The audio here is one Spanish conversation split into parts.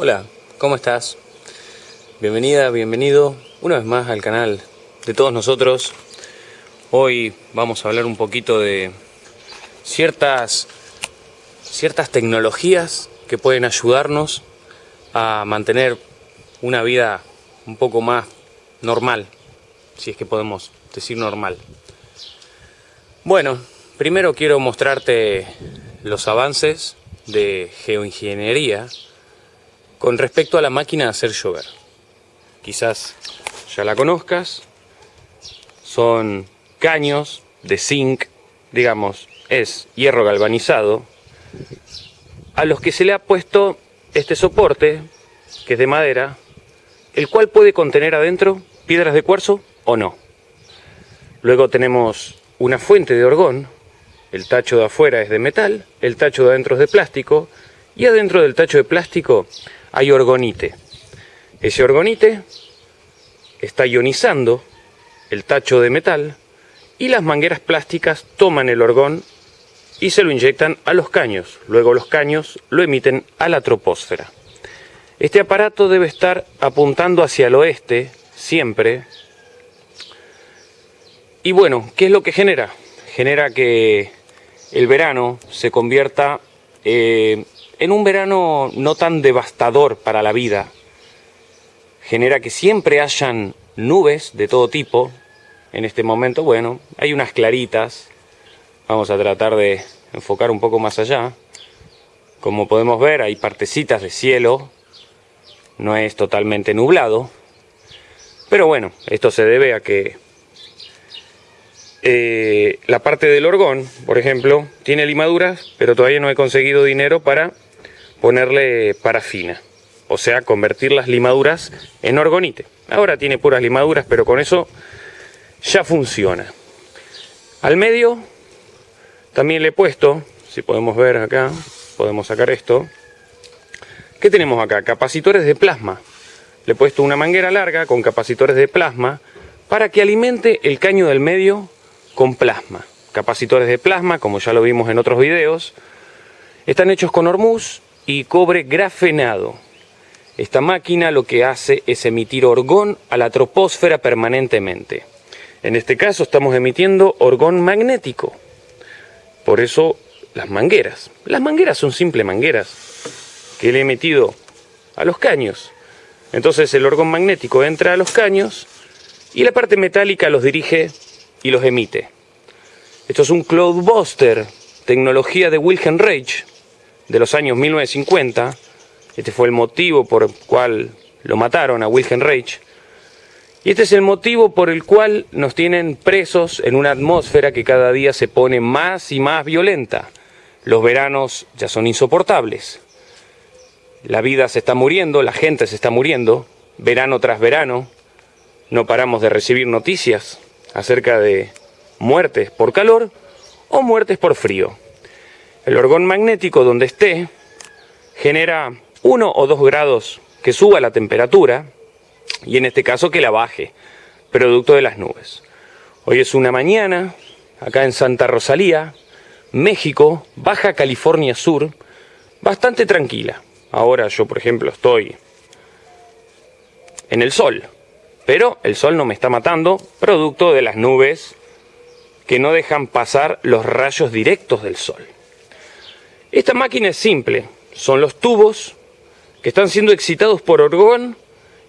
Hola, ¿cómo estás? Bienvenida, bienvenido una vez más al canal de todos nosotros. Hoy vamos a hablar un poquito de ciertas, ciertas tecnologías que pueden ayudarnos a mantener una vida un poco más normal, si es que podemos decir normal. Bueno, primero quiero mostrarte los avances de geoingeniería con respecto a la máquina de hacer llover. Quizás ya la conozcas. Son caños de zinc, digamos, es hierro galvanizado, a los que se le ha puesto este soporte, que es de madera, el cual puede contener adentro piedras de cuarzo o no. Luego tenemos una fuente de orgón, el tacho de afuera es de metal, el tacho de adentro es de plástico, y adentro del tacho de plástico hay orgonite. Ese orgonite está ionizando el tacho de metal y las mangueras plásticas toman el orgón y se lo inyectan a los caños. Luego los caños lo emiten a la troposfera. Este aparato debe estar apuntando hacia el oeste siempre. Y bueno, ¿qué es lo que genera? Genera que el verano se convierta eh, en un verano no tan devastador para la vida, genera que siempre hayan nubes de todo tipo. En este momento, bueno, hay unas claritas. Vamos a tratar de enfocar un poco más allá. Como podemos ver, hay partecitas de cielo. No es totalmente nublado. Pero bueno, esto se debe a que eh, la parte del orgón, por ejemplo, tiene limaduras, pero todavía no he conseguido dinero para ponerle parafina, o sea, convertir las limaduras en orgonite. Ahora tiene puras limaduras, pero con eso ya funciona. Al medio también le he puesto, si podemos ver acá, podemos sacar esto. ¿Qué tenemos acá? Capacitores de plasma. Le he puesto una manguera larga con capacitores de plasma para que alimente el caño del medio con plasma. Capacitores de plasma, como ya lo vimos en otros videos, están hechos con hormuz y cobre grafenado. Esta máquina lo que hace es emitir orgón a la troposfera permanentemente. En este caso estamos emitiendo orgón magnético. Por eso las mangueras. Las mangueras son simples mangueras que le he metido a los caños. Entonces el orgón magnético entra a los caños y la parte metálica los dirige y los emite. Esto es un Cloudbuster, tecnología de Wilhelm Reich, de los años 1950. Este fue el motivo por el cual lo mataron a Wilhelm Reich. Y este es el motivo por el cual nos tienen presos en una atmósfera que cada día se pone más y más violenta. Los veranos ya son insoportables. La vida se está muriendo, la gente se está muriendo, verano tras verano. No paramos de recibir noticias acerca de muertes por calor o muertes por frío. El orgón magnético donde esté genera uno o dos grados que suba la temperatura y en este caso que la baje, producto de las nubes. Hoy es una mañana, acá en Santa Rosalía, México, Baja California Sur, bastante tranquila. Ahora yo, por ejemplo, estoy en el sol, pero el sol no me está matando, producto de las nubes que no dejan pasar los rayos directos del sol. Esta máquina es simple, son los tubos que están siendo excitados por orgón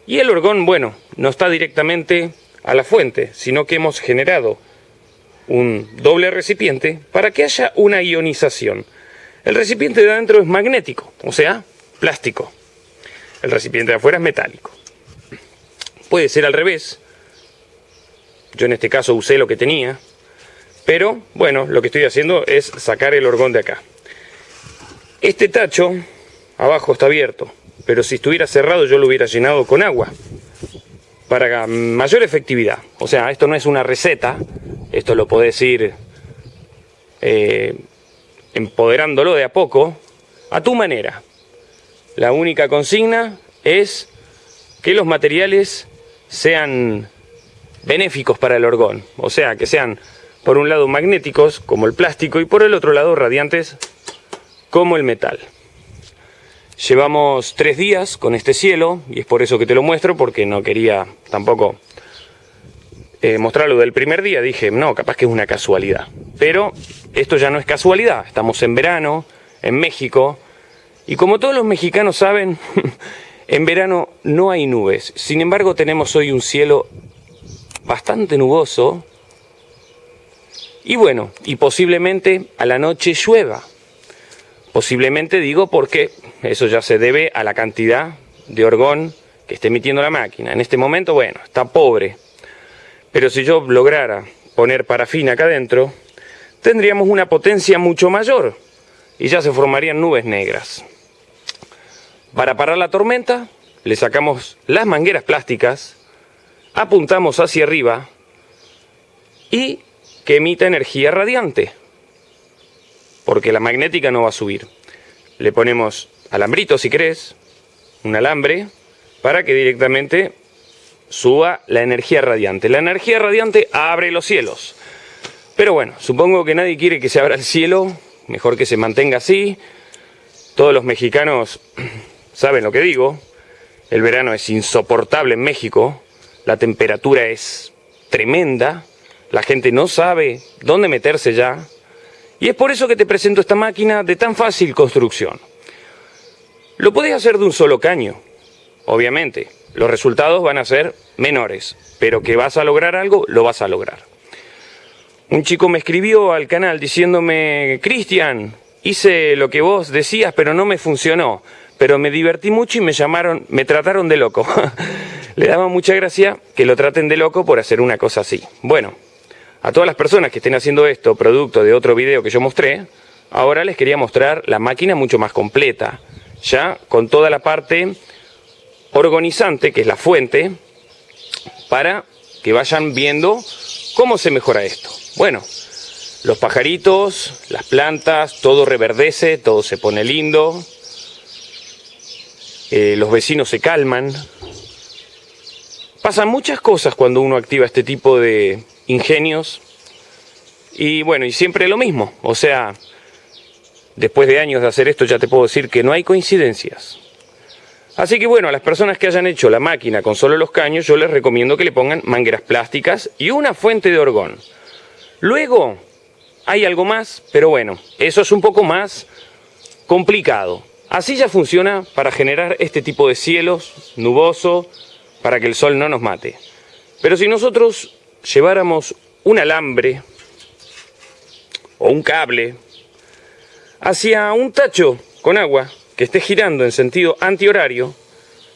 y el orgón, bueno, no está directamente a la fuente, sino que hemos generado un doble recipiente para que haya una ionización. El recipiente de adentro es magnético, o sea, plástico. El recipiente de afuera es metálico. Puede ser al revés. Yo en este caso usé lo que tenía. Pero, bueno, lo que estoy haciendo es sacar el orgón de acá. Este tacho abajo está abierto, pero si estuviera cerrado yo lo hubiera llenado con agua para mayor efectividad. O sea, esto no es una receta, esto lo podés ir eh, empoderándolo de a poco, a tu manera. La única consigna es que los materiales sean benéficos para el orgón, o sea, que sean por un lado magnéticos, como el plástico, y por el otro lado radiantes, como el metal. Llevamos tres días con este cielo y es por eso que te lo muestro porque no quería tampoco eh, mostrarlo del primer día. Dije, no, capaz que es una casualidad. Pero esto ya no es casualidad. Estamos en verano, en México. Y como todos los mexicanos saben, en verano no hay nubes. Sin embargo, tenemos hoy un cielo bastante nuboso. Y bueno, y posiblemente a la noche llueva. Posiblemente digo porque eso ya se debe a la cantidad de orgón que esté emitiendo la máquina. En este momento, bueno, está pobre. Pero si yo lograra poner parafina acá adentro, tendríamos una potencia mucho mayor y ya se formarían nubes negras. Para parar la tormenta, le sacamos las mangueras plásticas, apuntamos hacia arriba y que emita energía radiante porque la magnética no va a subir. Le ponemos alambrito si querés, un alambre, para que directamente suba la energía radiante. La energía radiante abre los cielos. Pero bueno, supongo que nadie quiere que se abra el cielo, mejor que se mantenga así. Todos los mexicanos saben lo que digo. El verano es insoportable en México, la temperatura es tremenda, la gente no sabe dónde meterse ya, y es por eso que te presento esta máquina de tan fácil construcción. Lo podés hacer de un solo caño, obviamente. Los resultados van a ser menores, pero que vas a lograr algo, lo vas a lograr. Un chico me escribió al canal diciéndome, Cristian, hice lo que vos decías, pero no me funcionó. Pero me divertí mucho y me llamaron, me trataron de loco. Le daba mucha gracia que lo traten de loco por hacer una cosa así. Bueno, a todas las personas que estén haciendo esto, producto de otro video que yo mostré, ahora les quería mostrar la máquina mucho más completa, ya con toda la parte organizante, que es la fuente, para que vayan viendo cómo se mejora esto. Bueno, los pajaritos, las plantas, todo reverdece, todo se pone lindo, eh, los vecinos se calman. Pasan muchas cosas cuando uno activa este tipo de, ingenios. Y bueno, y siempre lo mismo. O sea, después de años de hacer esto ya te puedo decir que no hay coincidencias. Así que bueno, a las personas que hayan hecho la máquina con solo los caños, yo les recomiendo que le pongan mangueras plásticas y una fuente de orgón. Luego, hay algo más, pero bueno, eso es un poco más complicado. Así ya funciona para generar este tipo de cielos nuboso, para que el sol no nos mate. Pero si nosotros lleváramos un alambre o un cable hacia un tacho con agua que esté girando en sentido antihorario,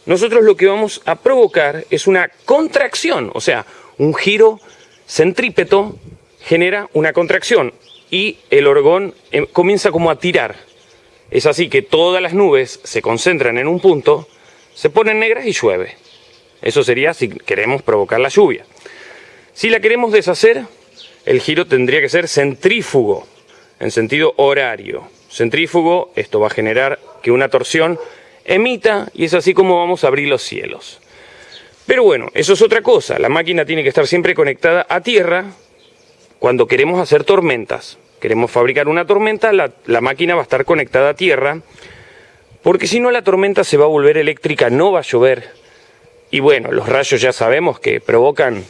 nosotros lo que vamos a provocar es una contracción, o sea, un giro centrípeto genera una contracción y el orgón eh, comienza como a tirar. Es así que todas las nubes se concentran en un punto, se ponen negras y llueve. Eso sería si queremos provocar la lluvia. Si la queremos deshacer, el giro tendría que ser centrífugo, en sentido horario. Centrífugo, esto va a generar que una torsión emita y es así como vamos a abrir los cielos. Pero bueno, eso es otra cosa. La máquina tiene que estar siempre conectada a tierra cuando queremos hacer tormentas. Queremos fabricar una tormenta, la, máquina va a estar conectada a tierra porque si no la tormenta se va a volver eléctrica, no va a llover. Y bueno, los rayos ya sabemos que provocan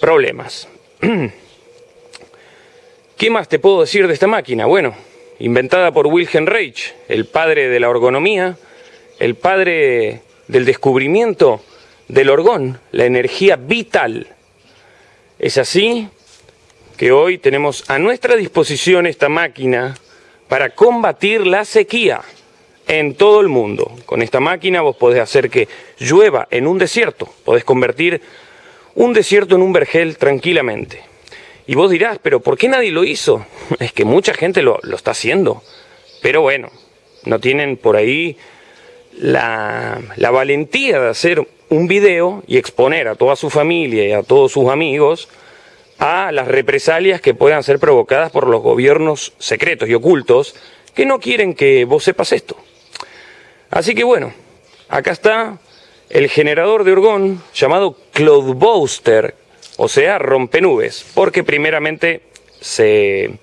problemas. ¿Qué más te puedo decir de esta máquina? Bueno, inventada por Wilhelm Reich, el padre de la orgonomía, el padre del descubrimiento del orgón, la energía vital. Es así que hoy tenemos a nuestra disposición esta máquina para combatir la sequía en todo el mundo. Con esta máquina vos podés hacer que llueva en un desierto, podés convertir un desierto en un vergel tranquilamente. Y vos dirás, pero ¿por qué nadie lo hizo? Es que mucha gente lo, está haciendo. Pero bueno, no tienen por ahí la, la valentía de hacer un video y exponer a toda su familia y a todos sus amigos a las represalias que puedan ser provocadas por los gobiernos secretos y ocultos que no quieren que vos sepas esto. Así que bueno, acá está el generador de orgón llamado Cloudbuster, o sea, rompenubes, porque primeramente se,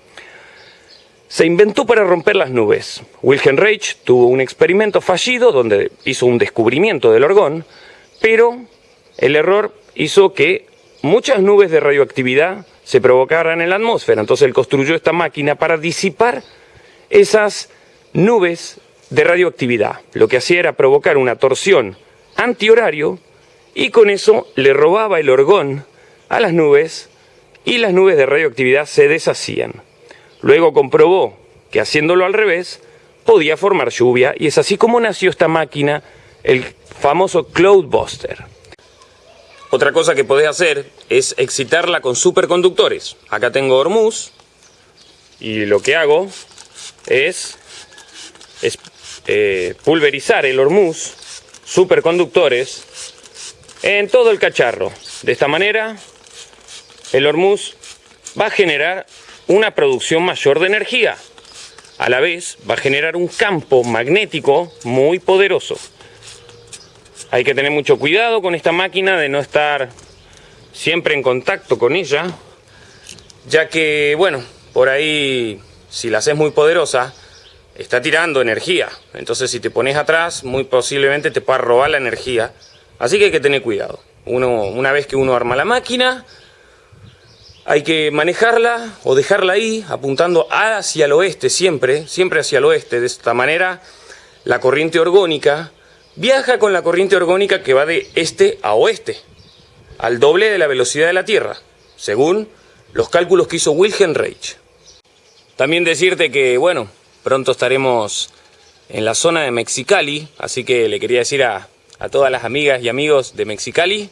se inventó para romper las nubes. Wilhelm Reich tuvo un experimento fallido donde hizo un descubrimiento del orgón, pero el error hizo que muchas nubes de radioactividad se provocaran en la atmósfera. Entonces él construyó esta máquina para disipar esas nubes de radioactividad. Lo que hacía era provocar una torsión antihorario y con eso le robaba el orgón a las nubes y las nubes de radioactividad se deshacían. Luego comprobó que haciéndolo al revés podía formar lluvia y es así como nació esta máquina, el famoso Cloudbuster. Otra cosa que podés hacer es excitarla con superconductores. Acá tengo Hormuz y lo que hago es, eh, pulverizar el Hormuz, superconductores, en todo el cacharro. De esta manera el Hormuz va a generar una producción mayor de energía. A la vez va a generar un campo magnético muy poderoso. Hay que tener mucho cuidado con esta máquina de no estar siempre en contacto con ella, ya que, bueno, por ahí, si la haces muy poderosa, está tirando energía. Entonces, si te pones atrás, muy posiblemente te pueda robar la energía. Así que hay que tener cuidado. Uno, una vez que uno arma la máquina, hay que manejarla o dejarla ahí, apuntando hacia el oeste siempre, siempre hacia el oeste. De esta manera, la corriente orgónica viaja con la corriente orgónica que va de este a oeste, al doble de la velocidad de la Tierra, según los cálculos que hizo Wilhelm Reich. También decirte que, bueno, pronto estaremos en la zona de Mexicali, así que le quería decir a, a todas las amigas y amigos de Mexicali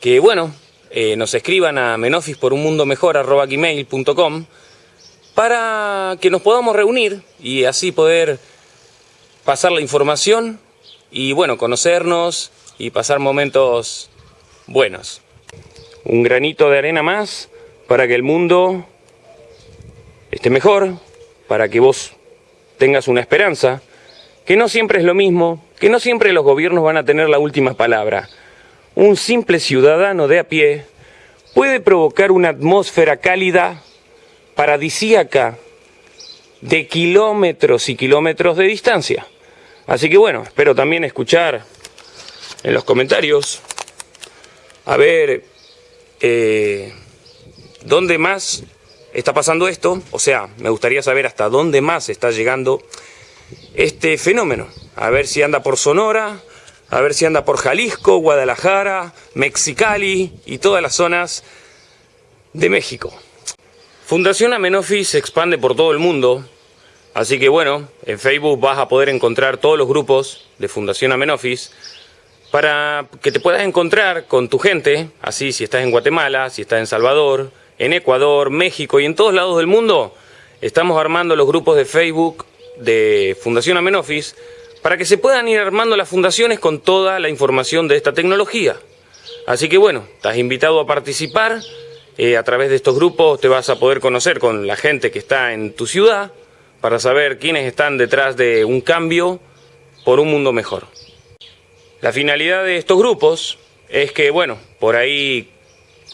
que, bueno, eh, nos escriban a menofis para que nos podamos reunir y así poder pasar la información y bueno, conocernos y pasar momentos buenos. Un granito de arena más para que el mundo esté mejor, para que vos tengas una esperanza, que no siempre es lo mismo, que no siempre los gobiernos van a tener la última palabra un simple ciudadano de a pie puede provocar una atmósfera cálida paradisíaca de kilómetros y kilómetros de distancia. Así que bueno, espero también escuchar en los comentarios a ver eh, dónde más está pasando esto. O sea, me gustaría saber hasta dónde más está llegando este fenómeno. A ver si anda por Sonora, a ver si anda por Jalisco, Guadalajara, Mexicali y todas las zonas de México. Fundación Amenofi se expande por todo el mundo, así que bueno, en Facebook vas a poder encontrar todos los grupos de Fundación Amenofis para que te puedas encontrar con tu gente, así si estás en Guatemala, si estás en Salvador, en Ecuador, México y en todos lados del mundo, estamos armando los grupos de Facebook de Fundación Amenofis para que se puedan ir armando las fundaciones con toda la información de esta tecnología. Así que bueno, estás invitado a participar, eh, a través de estos grupos te vas a poder conocer con la gente que está en tu ciudad, para saber quiénes están detrás de un cambio por un mundo mejor. La finalidad de estos grupos es que, bueno, por ahí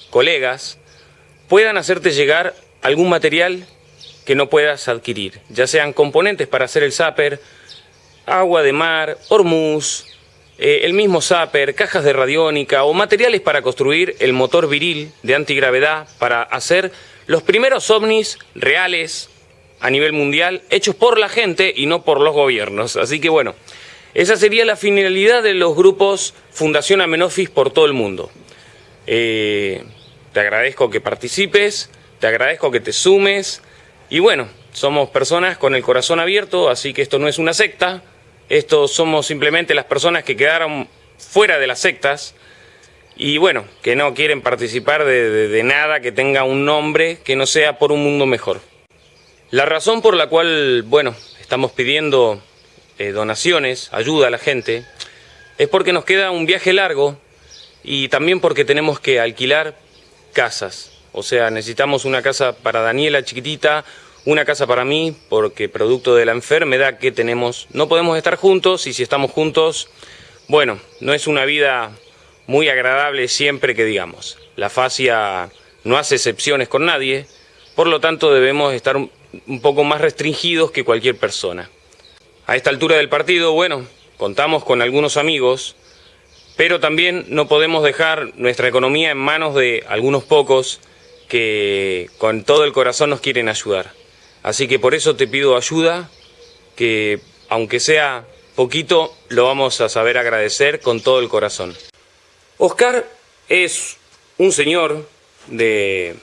colegas puedan hacerte llegar algún material que no puedas adquirir, ya sean componentes para hacer el zapper, agua de mar, hormuz, eh, el mismo zapper, cajas de radiónica o materiales para construir el motor viril de antigravedad para hacer los primeros ovnis reales a nivel mundial hechos por la gente y no por los gobiernos. Así que bueno, esa sería la finalidad de los grupos Fundación Amenofis por todo el mundo. Eh, te agradezco que participes, te agradezco que te sumes. Y bueno, somos personas con el corazón abierto, así que esto no es una secta, estos somos simplemente las personas que quedaron fuera de las sectas. Y bueno, que no quieren participar de, nada que tenga un nombre que no sea por un mundo mejor. La razón por la cual, bueno, estamos pidiendo eh, donaciones, ayuda a la gente, es porque nos queda un viaje largo y también porque tenemos que alquilar casas. O sea, necesitamos una casa para Daniela chiquitita, una casa para mí, porque producto de la enfermedad que tenemos, no podemos estar juntos y si estamos juntos, bueno, no es una vida muy agradable siempre que digamos. La fascia no hace excepciones con nadie, por lo tanto debemos estar un poco más restringidos que cualquier persona. A esta altura del partido, bueno, contamos con algunos amigos, pero también no podemos dejar nuestra economía en manos de algunos pocos que con todo el corazón nos quieren ayudar. Así que por eso te pido ayuda, que aunque sea poquito, lo vamos a saber agradecer con todo el corazón. Oscar es un señor de,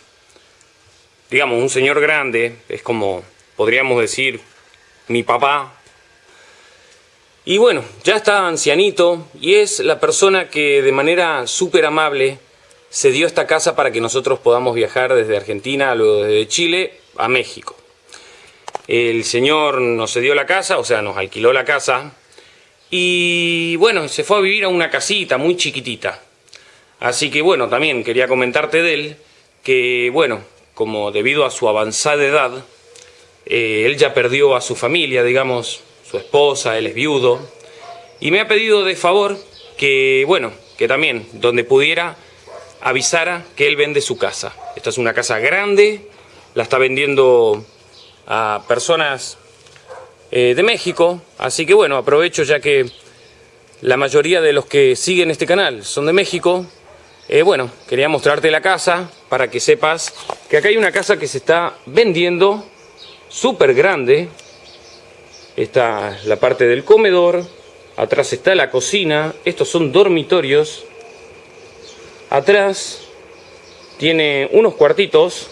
digamos, un señor grande, es como, podríamos decir, mi papá. Y bueno, ya está ancianito y es la persona que de manera súper amable se dio esta casa para que nosotros podamos viajar desde Argentina, luego desde Chile, a México. El señor nos cedió la casa, o sea, nos alquiló la casa, y bueno, se fue a vivir a una casita muy chiquitita. Así que bueno, también quería comentarte de él, que bueno, como debido a su avanzada edad, eh, él ya perdió a su familia, digamos, esposa, él es viudo, y me ha pedido de favor que, bueno, que también, donde pudiera, avisara que él vende su casa. Esta es una casa grande, la está vendiendo a personas eh, de México, así que bueno, aprovecho ya que la mayoría de los que siguen este canal son de México, eh, bueno, quería mostrarte la casa para que sepas que acá hay una casa que se está vendiendo súper grande. Esta es la parte del comedor, atrás está la cocina, estos son dormitorios. Atrás tiene unos cuartitos.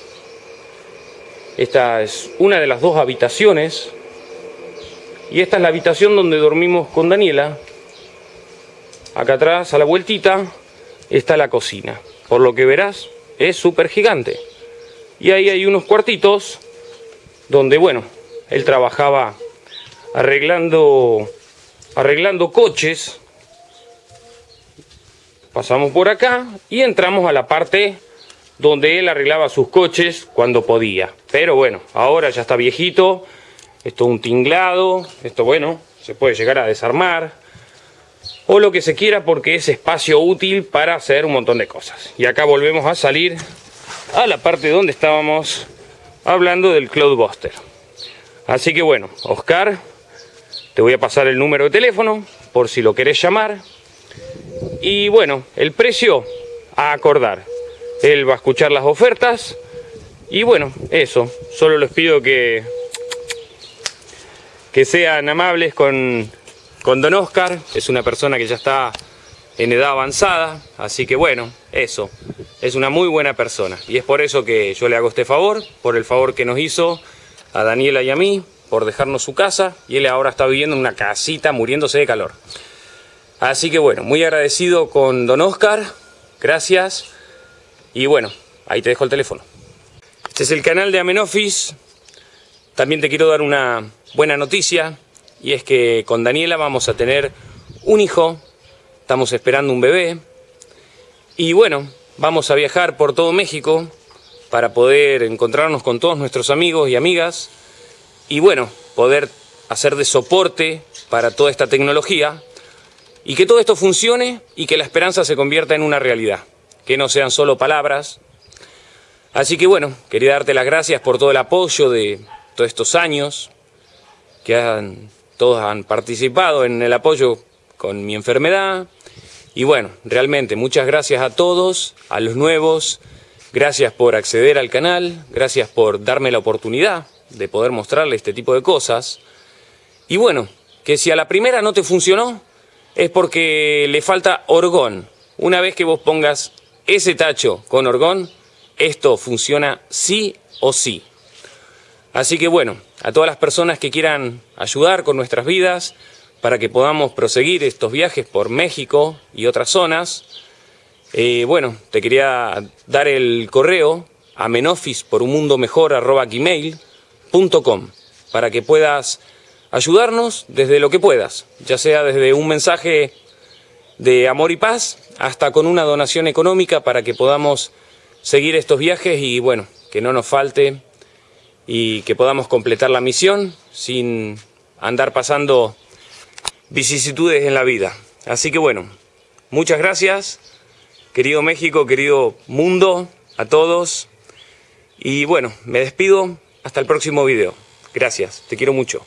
Esta es una de las dos habitaciones. Y esta es la habitación donde dormimos con Daniela. Acá atrás, a la vueltita, está la cocina. Por lo que verás, es súper gigante. Y ahí hay unos cuartitos donde, bueno, él trabajaba arreglando, arreglando coches. Pasamos por acá y entramos a la parte donde él arreglaba sus coches cuando podía. Pero bueno, ahora ya está viejito, esto es un tinglado, esto bueno, se puede llegar a desarmar, o lo que se quiera porque es espacio útil para hacer un montón de cosas. Y acá volvemos a salir a la parte donde estábamos hablando del Cloudbuster. Así que bueno, Oscar, te voy a pasar el número de teléfono por si lo querés llamar. Y bueno, el precio a acordar. Él va a escuchar las ofertas. Y bueno, eso. Solo les pido que, que sean amables con con don Oscar, es una persona que ya está en edad avanzada, así que bueno, eso, es una muy buena persona. Y es por eso que yo le hago este favor, por el favor que nos hizo a Daniela y a mí, por dejarnos su casa, y él ahora está viviendo en una casita muriéndose de calor. Así que bueno, muy agradecido con don Oscar, gracias, y bueno, ahí te dejo el teléfono. Este es el canal de Amenofis, también te quiero dar una buena noticia, y es que con Daniela vamos a tener un hijo, estamos esperando un bebé. Y bueno, vamos a viajar por todo México para poder encontrarnos con todos nuestros amigos y amigas y bueno, poder hacer de soporte para toda esta tecnología y que todo esto funcione y que la esperanza se convierta en una realidad, que no sean solo palabras. Así que bueno, quería darte las gracias por todo el apoyo de todos estos años que han todos han participado en el apoyo con mi enfermedad. Y bueno, realmente muchas gracias a todos, a los nuevos, gracias por acceder al canal, gracias por darme la oportunidad de poder mostrarle este tipo de cosas. Y bueno, que si a la primera no te funcionó, es porque le falta orgón. Una vez que vos pongas ese tacho con orgón, esto funciona sí o sí. Así que bueno, a todas las personas que quieran ayudar con nuestras vidas para que podamos proseguir estos viajes por México y otras zonas, eh, bueno, te quería dar el correo a para que puedas ayudarnos desde lo que puedas, ya sea desde un mensaje de amor y paz hasta con una donación económica para que podamos seguir estos viajes y bueno, que no nos falte y que podamos completar la misión sin andar pasando vicisitudes en la vida. Así que bueno, muchas gracias, querido México, querido mundo, a todos. Y bueno, me despido hasta el próximo video. Gracias, te quiero mucho.